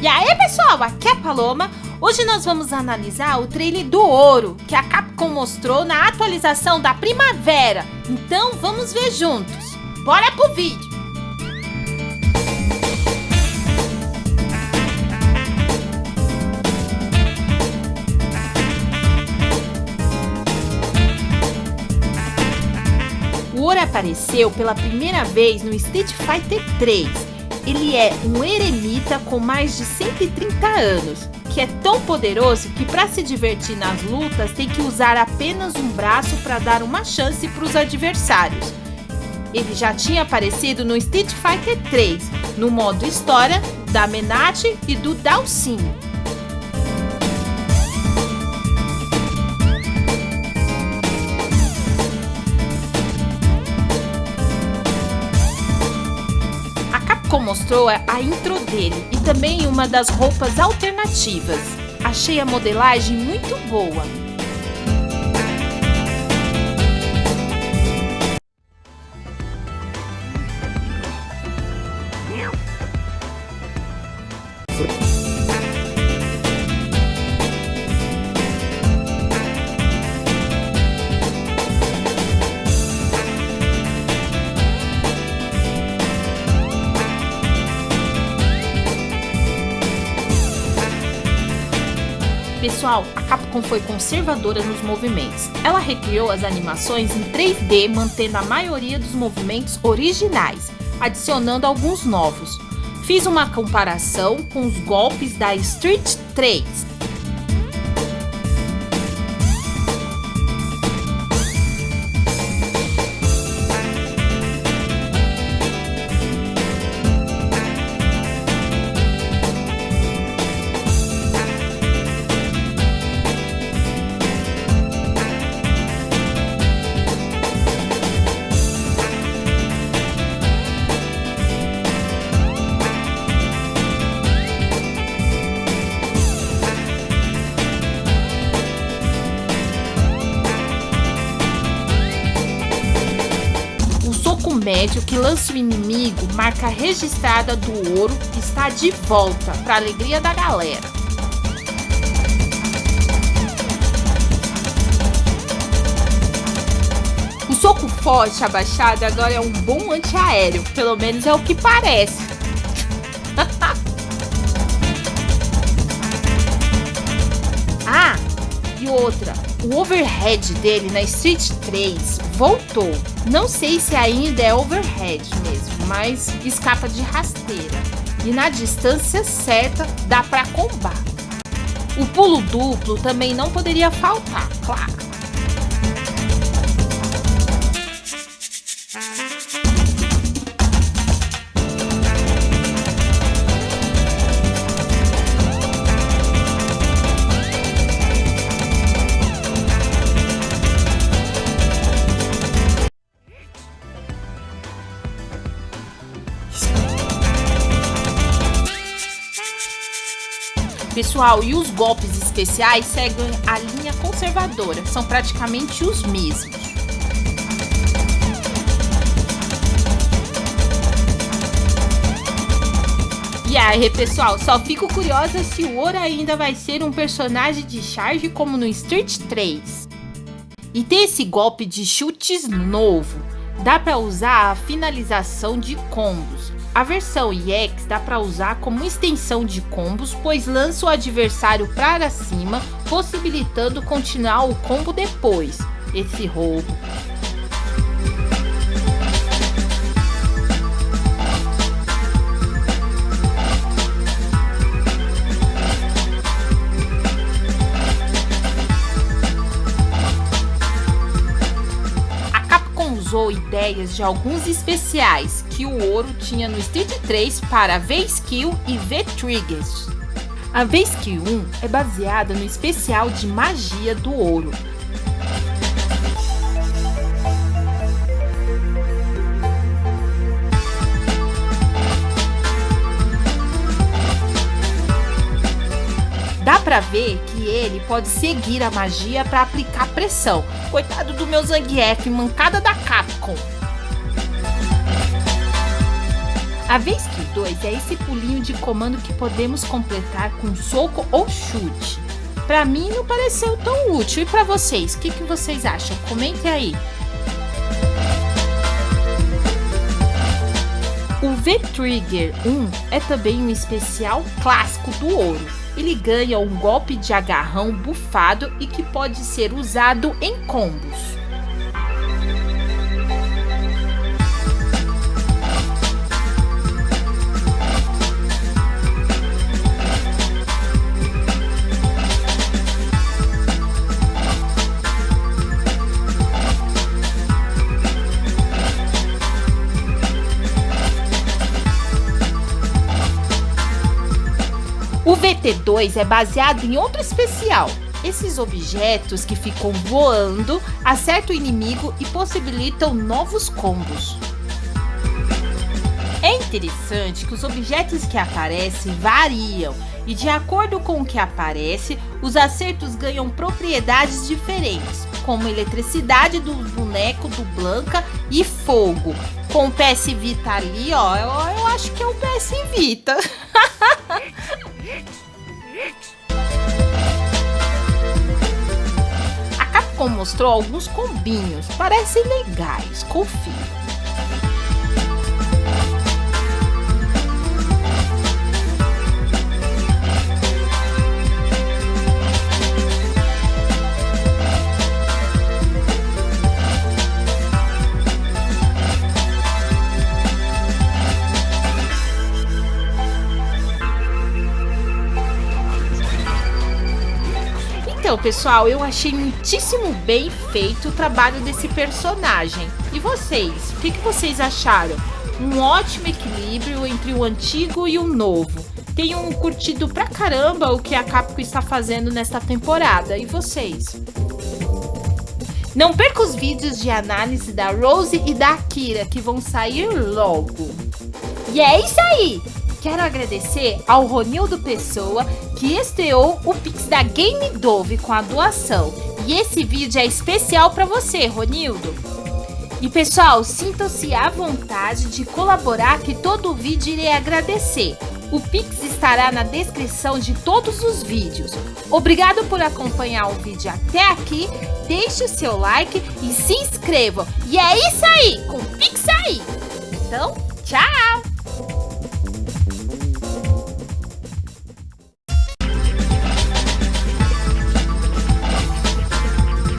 E aí pessoal, aqui é a Paloma. Hoje nós vamos analisar o trailer do Ouro, que a Capcom mostrou na atualização da primavera. Então vamos ver juntos. Bora pro vídeo! O Ouro apareceu pela primeira vez no Street Fighter 3 ele é um eremita com mais de 130 anos, que é tão poderoso que para se divertir nas lutas tem que usar apenas um braço para dar uma chance para os adversários. Ele já tinha aparecido no Street Fighter 3, no modo história, da Menate e do Dalsinho. Capcom mostrou a intro dele e também uma das roupas alternativas. Achei a modelagem muito boa. Pessoal, a Capcom foi conservadora nos movimentos. Ela recriou as animações em 3D, mantendo a maioria dos movimentos originais, adicionando alguns novos. Fiz uma comparação com os golpes da Street 3, médio que lança o inimigo, marca registrada do ouro está de volta, para alegria da galera. O soco forte abaixado agora é um bom antiaéreo, pelo menos é o que parece. ah, e outra, o overhead dele na Street 3 voltou. Não sei se ainda é overhead mesmo, mas escapa de rasteira. E na distância certa dá para combar. O pulo duplo também não poderia faltar, claro. Pessoal, e os golpes especiais seguem a linha conservadora, são praticamente os mesmos. E aí, pessoal, só fico curiosa se o Ora ainda vai ser um personagem de charge como no Street 3. E tem esse golpe de chutes novo, dá para usar a finalização de combos. A versão EX dá para usar como extensão de combos, pois lança o adversário para cima, possibilitando continuar o combo depois. Esse roubo. Ideias de alguns especiais que o ouro tinha no Street 3 para V-Skill e V-Triggers. A V-Skill 1 é baseada no especial de magia do ouro, Dá pra ver ele pode seguir a magia para aplicar pressão. Coitado do meu Zangief, mancada da Capcom. A vez que 2 é esse pulinho de comando que podemos completar com soco ou chute. Para mim não pareceu tão útil. E para vocês, o que, que vocês acham? Comentem aí. V-Trigger 1 é também um especial clássico do ouro. Ele ganha um golpe de agarrão bufado e que pode ser usado em combos. O VT2 é baseado em outro especial. Esses objetos que ficam voando acertam o inimigo e possibilitam novos combos. É interessante que os objetos que aparecem variam e de acordo com o que aparece, os acertos ganham propriedades diferentes, como eletricidade do boneco do Blanca e fogo. Com o PS Vita ali, ó, eu, eu acho que é o PS Vita. Mostrou alguns combinhos, parecem legais, confio. Então, pessoal, eu achei muitíssimo bem feito o trabalho desse personagem. E vocês? O que, que vocês acharam? Um ótimo equilíbrio entre o antigo e o novo. Tenho curtido pra caramba o que a Capcom está fazendo nesta temporada. E vocês? Não perca os vídeos de análise da Rose e da Akira, que vão sair logo. E é isso aí! Quero agradecer ao Ronildo Pessoa, que estreou o Pix da Game Dove com a doação. E esse vídeo é especial para você, Ronildo. E pessoal, sintam-se à vontade de colaborar que todo o vídeo irei agradecer. O Pix estará na descrição de todos os vídeos. Obrigado por acompanhar o vídeo até aqui. Deixe o seu like e se inscreva. E é isso aí, com o Pix aí. Então, tchau!